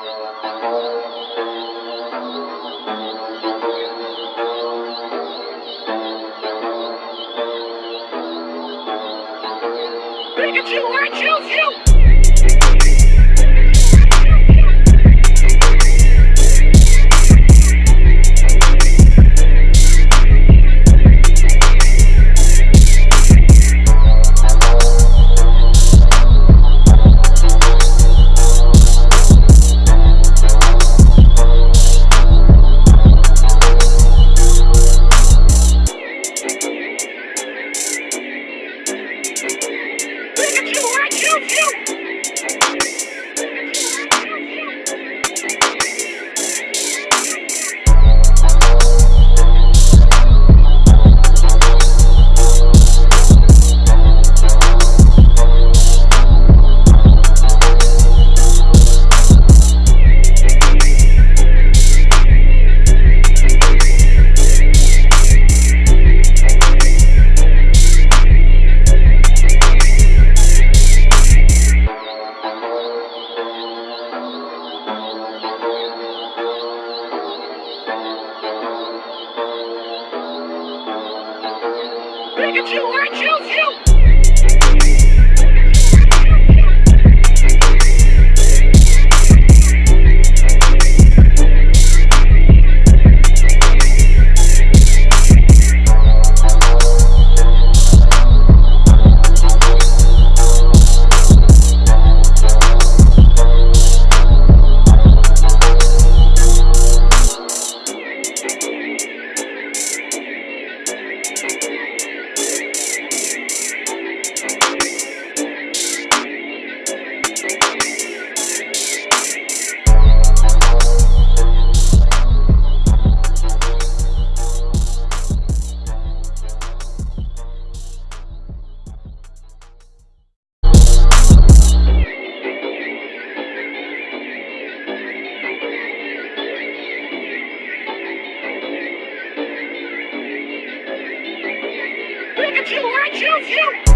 Pikachu, I choose you! I you! Pikachu, I choose you! Pikachu, I choose you!